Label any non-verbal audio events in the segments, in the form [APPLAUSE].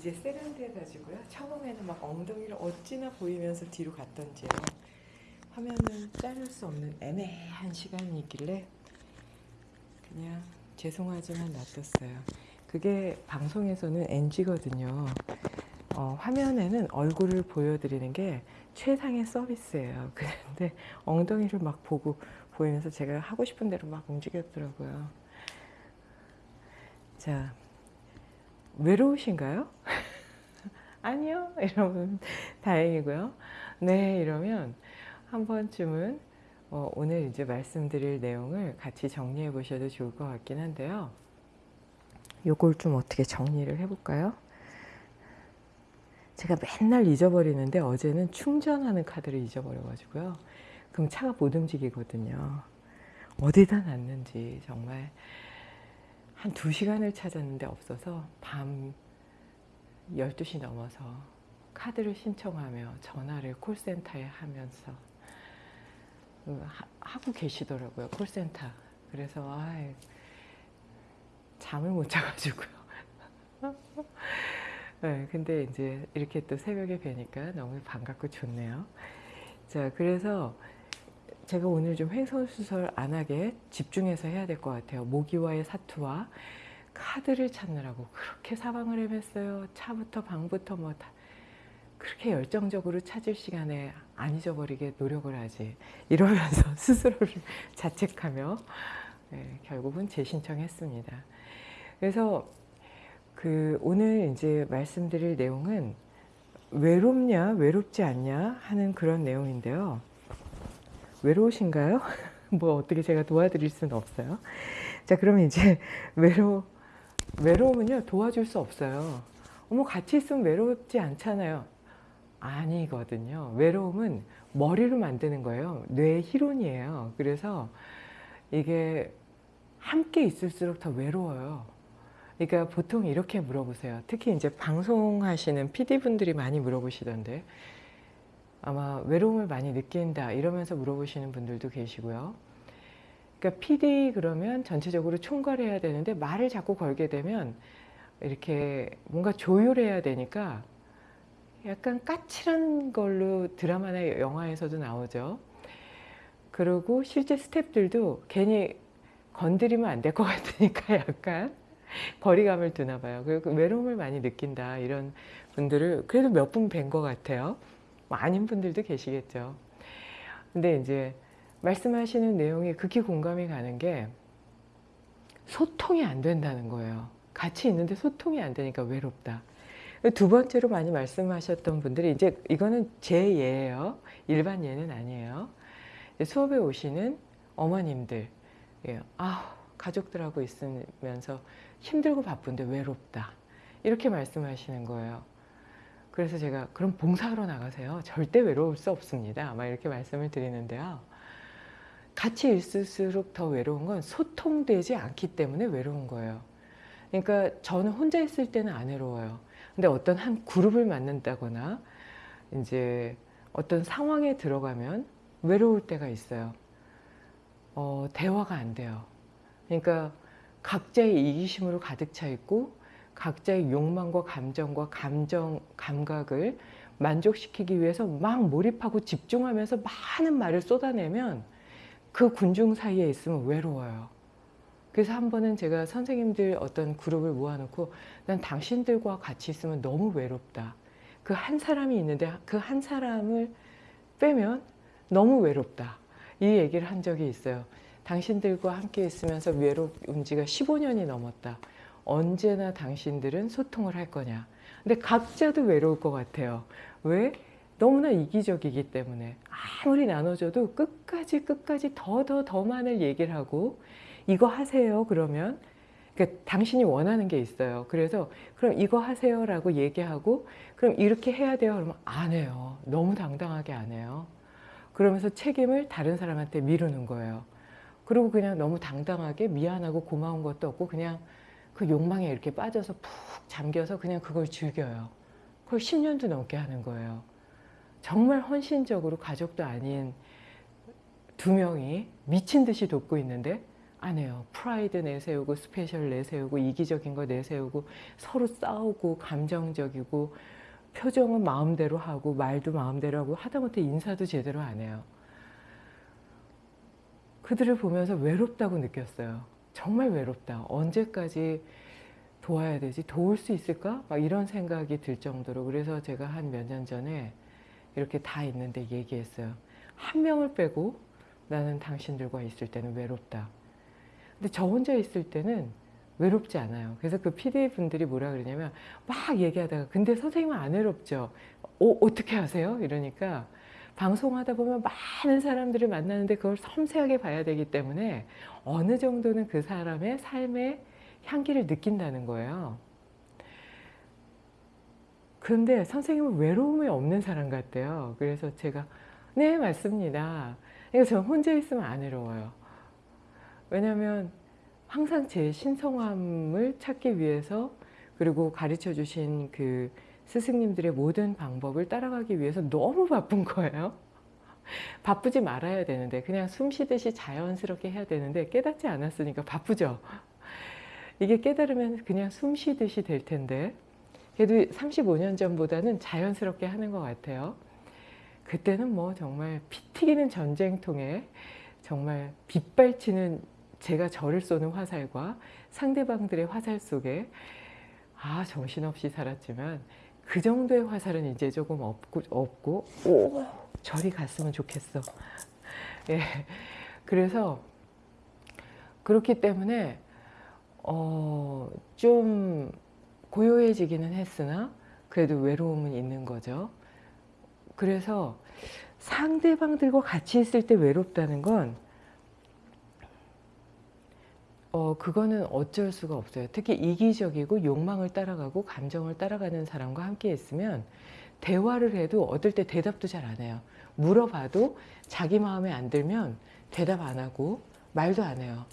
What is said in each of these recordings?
이제 세련돼가지고요. 처음에는 막 엉덩이를 어찌나 보이면서 뒤로 갔던지요. 화면을 자를 수 없는 애매한 시간이 있길래 그냥 죄송하지만 놔뒀어요. 그게 방송에서는 NG거든요. 어, 화면에는 얼굴을 보여드리는 게 최상의 서비스예요. [LAUGHS] 그런데 엉덩이를 막 보고 보이면서 제가 하고 싶은 대로 막 움직였더라고요. 자, 외로우신가요? [LAUGHS] 아니요. 이러면 [LAUGHS] 다행이고요. 네, 이러면 한 번쯤은 어, 오늘 이제 말씀드릴 내용을 같이 정리해 보셔도 좋을 것 같긴 한데요. 요걸 좀 어떻게 정리를 해볼까요? 제가 맨날 잊어버리는데 어제는 충전하는 카드를 잊어버려가지고요. 그럼 차가 못 움직이거든요. 어디다 놨는지 정말 한 2시간을 찾았는데 없어서 밤 12시 넘어서 카드를 신청하며 전화를 콜센터에 하면서 하고 계시더라고요. 콜센터. 그래서 아이, 잠을 못 자가지고요. [LAUGHS] 네, 근데 이제 이렇게 또 새벽에 뵈니까 너무 반갑고 좋네요. 자, 그래서 제가 오늘 좀 횡설수설 안 하게 집중해서 해야 될 것 같아요. 모기와의 사투와 카드를 찾느라고 그렇게 사방을 헤맸어요. 차부터 방부터 뭐 다 그렇게 열정적으로 찾을 시간에 안 잊어버리게 노력을 하지 이러면서 [LAUGHS] 스스로를 자책하며 네, 결국은 재신청했습니다. 그래서 그 오늘 이제 말씀드릴 내용은 외롭냐 외롭지 않냐 하는 그런 내용인데요. 외로우신가요? [LAUGHS] 뭐 어떻게 제가 도와드릴 수는 없어요. 자 그러면 이제 [LAUGHS] 외로 외로움은요 도와줄 수 없어요. 어머 같이 있으면 외롭지 않잖아요. 아니거든요. 외로움은 머리로 만드는 거예요. 뇌의 희론이에요. 그래서 이게 함께 있을수록 더 외로워요. 그러니까 보통 이렇게 물어보세요. 특히 이제 방송하시는 PD분들이 많이 물어보시던데 아마 외로움을 많이 느낀다 이러면서 물어보시는 분들도 계시고요. 그러니까 PD 그러면 전체적으로 총괄해야 되는데 말을 자꾸 걸게 되면 이렇게 뭔가 조율해야 되니까 약간 까칠한 걸로 드라마나 영화에서도 나오죠. 그리고 실제 스탭들도 괜히 건드리면 안 될 것 같으니까 [LAUGHS] 약간 거리감을 두나 봐요. 그리고 외로움을 많이 느낀다 이런 분들을 그래도 몇 분 뵌 것 같아요. 뭐 아닌 분들도 계시겠죠. 근데 이제 말씀하시는 내용이 극히 공감이 가는 게 소통이 안 된다는 거예요. 같이 있는데 소통이 안 되니까 외롭다. 두 번째로 많이 말씀하셨던 분들이 이제 이거는 제 예예요. 일반 예는 아니에요. 수업에 오시는 어머님들, 예. 아 가족들하고 있으면서 힘들고 바쁜데 외롭다. 이렇게 말씀하시는 거예요. 그래서 제가 그럼 봉사하러 나가세요. 절대 외로울 수 없습니다. 아마 이렇게 말씀을 드리는데요. 같이 있을수록 더 외로운 건 소통되지 않기 때문에 외로운 거예요. 그러니까 저는 혼자 있을 때는 안 외로워요. 근데 어떤 한 그룹을 만난다거나 이제 어떤 상황에 들어가면 외로울 때가 있어요. 어, 대화가 안 돼요. 그러니까 각자의 이기심으로 가득 차 있고 각자의 욕망과 감정과 감정, 감각을 만족시키기 위해서 막 몰입하고 집중하면서 많은 말을 쏟아내면 그 군중 사이에 있으면 외로워요. 그래서 한 번은 제가 선생님들 어떤 그룹을 모아놓고 난 당신들과 같이 있으면 너무 외롭다. 그 한 사람이 있는데 그 한 사람을 빼면 너무 외롭다. 이 얘기를 한 적이 있어요. 당신들과 함께 있으면서 외로운 지가 15년이 넘었다. 언제나 당신들은 소통을 할 거냐. 근데 각자도 외로울 것 같아요. 왜? 너무나 이기적이기 때문에 아무리 나눠줘도 끝까지 끝까지 더 더더 많은 얘기를 하고 이거 하세요 그러면 그러니까 당신이 원하는 게 있어요. 그래서 그럼 이거 하세요 라고 얘기하고 그럼 이렇게 해야 돼요 그러면 안 해요. 너무 당당하게 안 해요. 그러면서 책임을 다른 사람한테 미루는 거예요. 그리고 그냥 너무 당당하게 미안하고 고마운 것도 없고 그냥 그 욕망에 이렇게 빠져서 푹 잠겨서 그냥 그걸 즐겨요. 그걸 10년도 넘게 하는 거예요. 정말 헌신적으로 가족도 아닌 두 명이 미친 듯이 돕고 있는데 안 해요. 프라이드 내세우고 스페셜 내세우고 이기적인 거 내세우고 서로 싸우고 감정적이고 표정은 마음대로 하고 말도 마음대로 하고 하다못해 인사도 제대로 안 해요. 그들을 보면서 외롭다고 느꼈어요. 정말 외롭다. 언제까지 도와야 되지? 도울 수 있을까? 막 이런 생각이 들 정도로 그래서 제가 한 몇 년 전에 이렇게 다 있는데 얘기했어요. 한 명을 빼고 나는 당신들과 있을 때는 외롭다. 근데 저 혼자 있을 때는 외롭지 않아요. 그래서 그 PD 분들이 뭐라 그러냐면 막 얘기하다가 근데 선생님은 안 외롭죠? 어, 어떻게 하세요? 이러니까 방송하다 보면 많은 사람들을 만나는데 그걸 섬세하게 봐야 되기 때문에 어느 정도는 그 사람의 삶의 향기를 느낀다는 거예요. 그런데 선생님은 외로움이 없는 사람 같대요. 그래서 제가 네 맞습니다. 그러니까 저는 혼자 있으면 안 외로워요. 왜냐하면 항상 제 신성함을 찾기 위해서 그리고 가르쳐 주신 그 스승님들의 모든 방법을 따라가기 위해서 너무 바쁜 거예요. [LAUGHS] 바쁘지 말아야 되는데 그냥 숨 쉬듯이 자연스럽게 해야 되는데 깨닫지 않았으니까 바쁘죠. 이게 깨달으면 그냥 숨 쉬듯이 될 텐데 그래도 35년 전보다는 자연스럽게 하는 것 같아요. 그때는 뭐 정말 피 튀기는 전쟁통에 정말 빗발치는 제가 저를 쏘는 화살과 상대방들의 화살 속에 아 정신없이 살았지만 그 정도의 화살은 이제 조금 없고, 없고 오 저리 갔으면 좋겠어. 예, 그래서 그렇기 때문에 어, 좀 고요해지기는 했으나 그래도 외로움은 있는 거죠. 그래서 상대방들과 같이 있을 때 외롭다는 건 어, 그거는 어쩔 수가 없어요. 특히 이기적이고 욕망을 따라가고 감정을 따라가는 사람과 함께 있으면 대화를 해도 어떨 때 대답도 잘 안 해요. 물어봐도 자기 마음에 안 들면 대답 안 하고 말도 안 해요.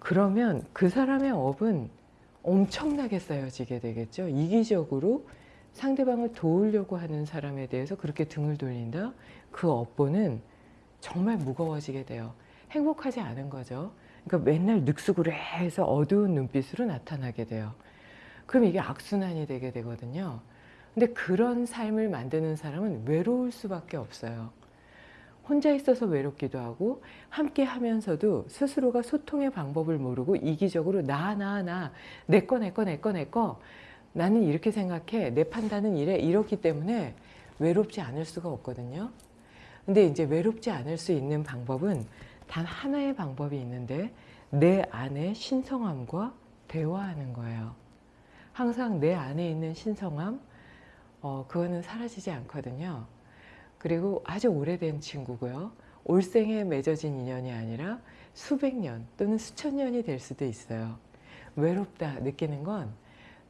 그러면 그 사람의 업은 엄청나게 쌓여지게 되겠죠. 이기적으로 상대방을 도우려고 하는 사람에 대해서 그렇게 등을 돌린다? 그 업보는 정말 무거워지게 돼요. 행복하지 않은 거죠. 그러니까 맨날 늑수구레해서 어두운 눈빛으로 나타나게 돼요. 그럼 이게 악순환이 되게 되거든요. 근데 그런 삶을 만드는 사람은 외로울 수밖에 없어요. 혼자 있어서 외롭기도 하고 함께 하면서도 스스로가 소통의 방법을 모르고 이기적으로 나 나 나 내 거 내 거 내 거 내 거 나는 이렇게 생각해 내 판단은 이래 이렇기 때문에 외롭지 않을 수가 없거든요. 근데 이제 외롭지 않을 수 있는 방법은 단 하나의 방법이 있는데 내 안의 신성함과 대화하는 거예요. 항상 내 안에 있는 신성함 어, 그거는 사라지지 않거든요. 그리고 아주 오래된 친구고요. 올생에 맺어진 인연이 아니라 수백 년 또는 수천 년이 될 수도 있어요. 외롭다 느끼는 건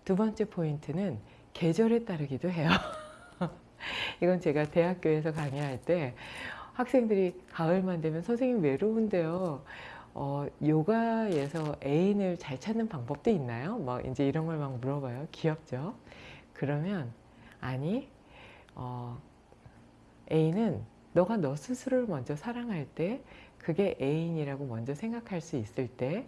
두 번째 포인트는 계절에 따르기도 해요. [LAUGHS] 이건 제가 대학교에서 강의할 때 학생들이 가을만 되면 선생님 외로운데요. 어, 요가에서 애인을 잘 찾는 방법도 있나요? 막 이제 이런 걸 막 물어봐요. 귀엽죠? 그러면 아니 어, 애인은 너가 너 스스로를 먼저 사랑할 때 그게 애인이라고 먼저 생각할 수 있을 때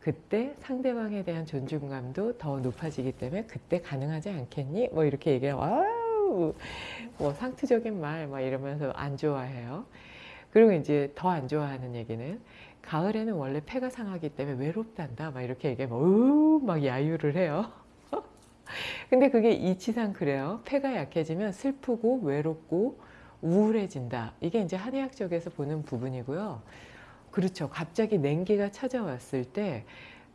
그때 상대방에 대한 존중감도 더 높아지기 때문에 그때 가능하지 않겠니? 뭐 이렇게 얘기하고 뭐 상투적인 말 막 이러면서 안 좋아해요. 그리고 이제 더 안 좋아하는 얘기는 가을에는 원래 폐가 상하기 때문에 외롭단다 막 이렇게 얘기하면 으막 야유를 해요. [LAUGHS] 근데 그게 이치상 그래요. 폐가 약해지면 슬프고 외롭고 우울해진다. 이게 이제 한의학 쪽에서 보는 부분이고요. 그렇죠. 갑자기 냉기가 찾아왔을 때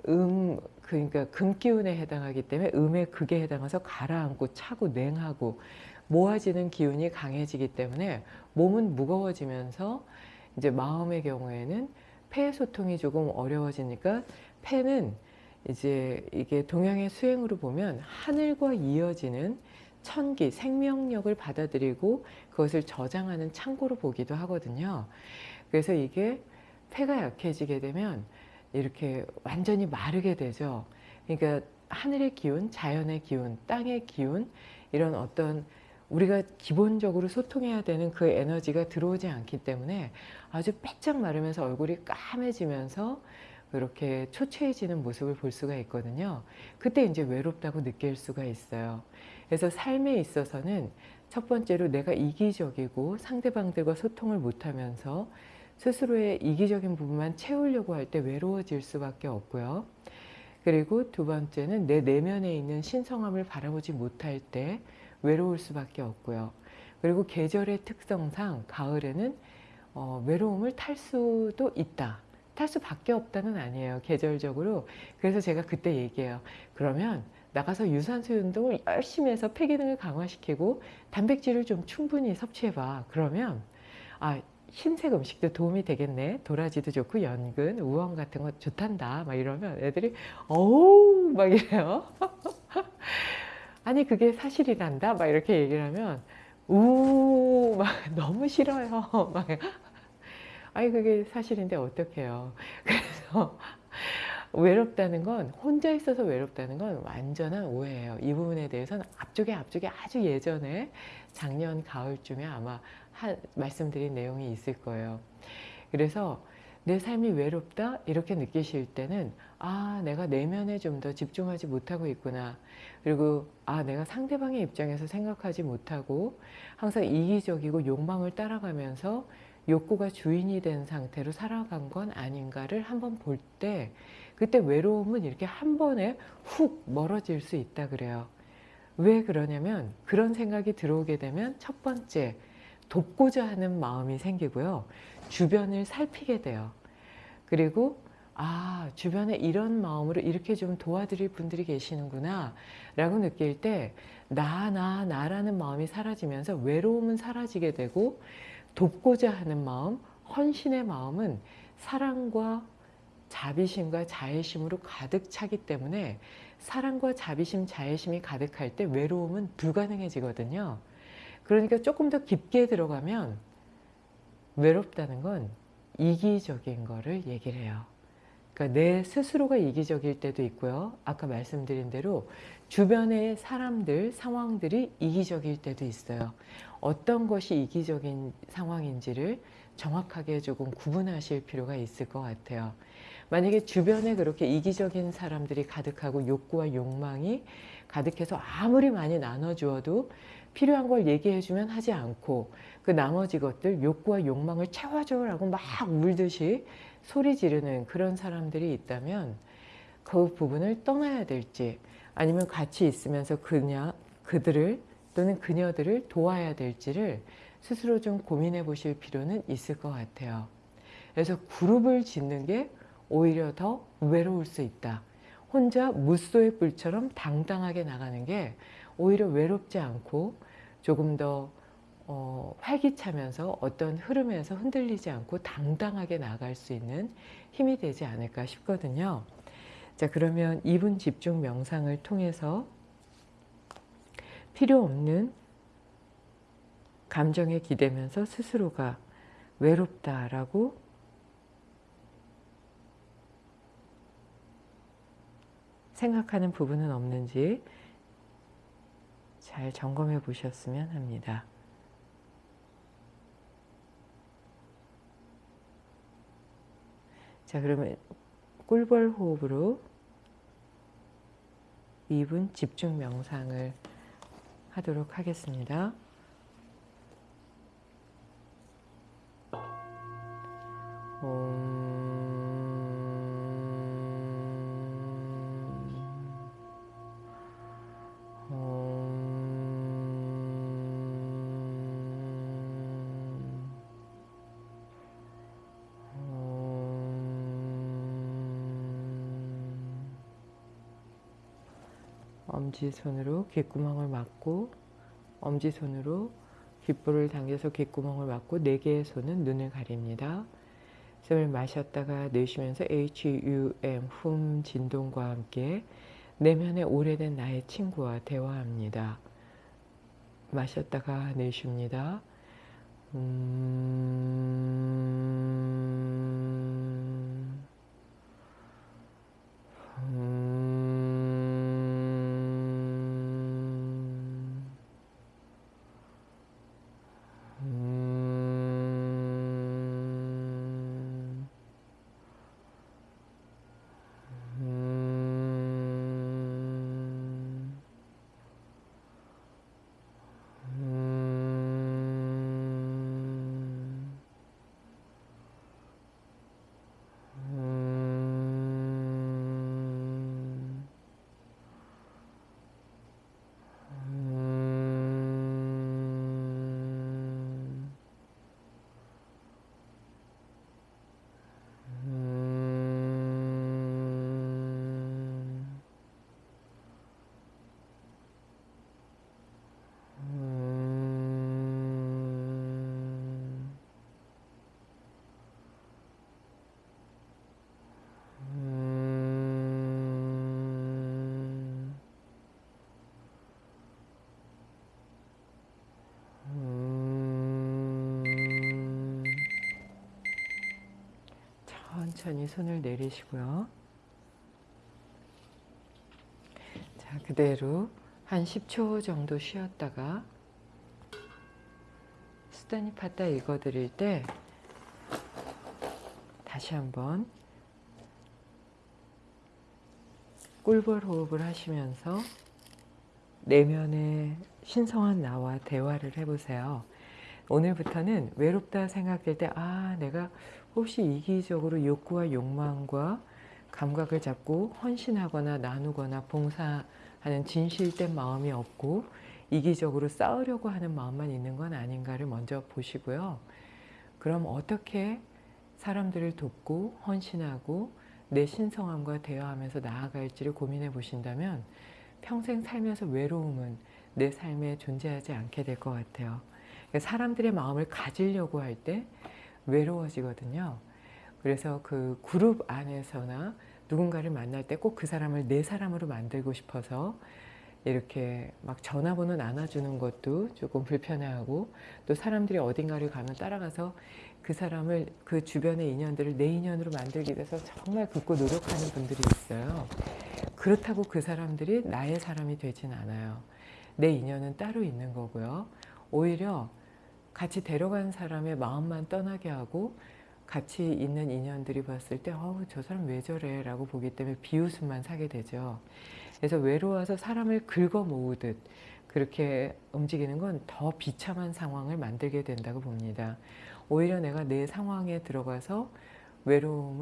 음, 그러니까 금기운에 해당하기 때문에 음의 극에 해당해서 가라앉고 차고 냉하고 모아지는 기운이 강해지기 때문에 몸은 무거워지면서 이제 마음의 경우에는 폐 소통이 조금 어려워지니까 폐는 이제 이게 동양의 수행으로 보면 하늘과 이어지는 천기, 생명력을 받아들이고 그것을 저장하는 창고로 보기도 하거든요. 그래서 이게 폐가 약해지게 되면 이렇게 완전히 마르게 되죠. 그러니까 하늘의 기운, 자연의 기운, 땅의 기운 이런 어떤 우리가 기본적으로 소통해야 되는 그 에너지가 들어오지 않기 때문에 아주 빼짝 마르면서 얼굴이 까매지면서 그렇게 초췌해지는 모습을 볼 수가 있거든요. 그때 이제 외롭다고 느낄 수가 있어요. 그래서 삶에 있어서는 첫 번째로 내가 이기적이고 상대방들과 소통을 못하면서 스스로의 이기적인 부분만 채우려고 할 때 외로워질 수밖에 없고요. 그리고 두 번째는 내 내면에 있는 신성함을 바라보지 못할 때 외로울 수밖에 없고요. 그리고 계절의 특성상 가을에는 어, 외로움을 탈 수도 있다. 탈 수밖에 없다는 아니에요. 계절적으로. 그래서 제가 그때 얘기해요. 그러면 나가서 유산소 운동을 열심히 해서 폐 기능을 강화시키고 단백질을 좀 충분히 섭취해봐. 그러면 아 흰색 음식도 도움이 되겠네. 도라지도 좋고 연근, 우엉 같은 거 좋단다. 막 이러면 애들이 어우 막 이래요. [LAUGHS] 아니 그게 사실이란다. 막 이렇게 얘기를 하면 우 막 [LAUGHS] 너무 싫어요. [LAUGHS] 막 아니 그게 사실인데 어떡해요. 그래서 외롭다는 건 혼자 있어서 외롭다는 건 완전한 오해예요. 이 부분에 대해서는 앞쪽에 앞쪽에 아주 예전에 작년 가을쯤에 아마 한, 말씀드린 내용이 있을 거예요. 그래서 내 삶이 외롭다 이렇게 느끼실 때는 아 내가 내면에 좀 더 집중하지 못하고 있구나 그리고 아 내가 상대방의 입장에서 생각하지 못하고 항상 이기적이고 욕망을 따라가면서 욕구가 주인이 된 상태로 살아간 건 아닌가를 한번 볼 때 그때 외로움은 이렇게 한 번에 훅 멀어질 수 있다 그래요. 왜 그러냐면 그런 생각이 들어오게 되면 첫 번째 돕고자 하는 마음이 생기고요. 주변을 살피게 돼요. 그리고 아 주변에 이런 마음으로 이렇게 좀 도와드릴 분들이 계시는구나 라고 느낄 때 나, 나, 나 라는 마음이 사라지면서 외로움은 사라지게 되고 돕고자 하는 마음, 헌신의 마음은 사랑과 자비심과 자애심으로 가득 차기 때문에 사랑과 자비심, 자애심이 가득할 때 외로움은 불가능해지거든요. 그러니까 조금 더 깊게 들어가면 외롭다는 건 이기적인 거를 얘기를 해요. 그러니까 내 스스로가 이기적일 때도 있고요. 아까 말씀드린 대로 주변의 사람들, 상황들이 이기적일 때도 있어요. 어떤 것이 이기적인 상황인지를 정확하게 조금 구분하실 필요가 있을 것 같아요. 만약에 주변에 그렇게 이기적인 사람들이 가득하고 욕구와 욕망이 가득해서 아무리 많이 나눠주어도 필요한 걸 얘기해주면 하지 않고 그 나머지 것들 욕구와 욕망을 채워줘라고 막 울듯이 소리 지르는 그런 사람들이 있다면 그 부분을 떠나야 될지 아니면 같이 있으면서 그냥 그들을 또는 그녀들을 도와야 될지를 스스로 좀 고민해 보실 필요는 있을 것 같아요. 그래서 그룹을 짓는 게 오히려 더 외로울 수 있다. 혼자 무소의 뿔처럼 당당하게 나가는 게 오히려 외롭지 않고 조금 더 어, 활기차면서 어떤 흐름에서 흔들리지 않고 당당하게 나갈 수 있는 힘이 되지 않을까 싶거든요. 자 그러면 2분 집중 명상을 통해서 필요 없는 감정에 기대면서 스스로가 외롭다라고 생각하는 부분은 없는지 잘 점검해 보셨으면 합니다. 자 그러면 꿀벌 호흡으로 2분 집중 명상을 하도록 하겠습니다. 엄지손으로 귓구멍을 막고 엄지손으로 귓볼을 당겨서 귓구멍을 막고 네 개의 손은 눈을 가립니다. 숨을 마셨다가 내쉬면서 HUM 훔 진동과 함께 내면의 오래된 나의 친구와 대화합니다. 마셨다가 내쉽니다. 음... 천천히 손을 내리시고요. 자, 그대로 한 10초 정도 쉬었다가 수단이 팠다 읽어드릴 때 다시 한번 꿀벌 호흡을 하시면서 내면의 신성한 나와 대화를 해보세요. 오늘부터는 외롭다 생각될 때, 아, 내가 혹시 이기적으로 욕구와 욕망과 감각을 잡고 헌신하거나 나누거나 봉사하는 진실된 마음이 없고 이기적으로 싸우려고 하는 마음만 있는 건 아닌가를 먼저 보시고요. 그럼 어떻게 사람들을 돕고 헌신하고 내 신성함과 대화하면서 나아갈지를 고민해 보신다면 평생 살면서 외로움은 내 삶에 존재하지 않게 될 것 같아요. 그러니까 사람들의 마음을 가지려고 할 때 외로워지거든요. 그래서 그 그룹 안에서나 누군가를 만날 때 꼭 그 사람을 내 사람으로 만들고 싶어서 이렇게 막 전화번호 나눠주는 것도 조금 불편해하고 또 사람들이 어딘가를 가면 따라가서 그 사람을 그 주변의 인연들을 내 인연으로 만들기 위해서 정말 굳고 노력하는 분들이 있어요. 그렇다고 그 사람들이 나의 사람이 되진 않아요. 내 인연은 따로 있는 거고요. 오히려 같이 데려간 사람의 마음만 떠나게 하고 같이 있는 인연들이 봤을 때 어우 저 사람 왜 저래 라고 보기 때문에 비웃음만 사게 되죠. 그래서 외로워서 사람을 긁어 모으듯 그렇게 움직이는 건 더 비참한 상황을 만들게 된다고 봅니다. 오히려 내가 내 상황에 들어가서 외로움을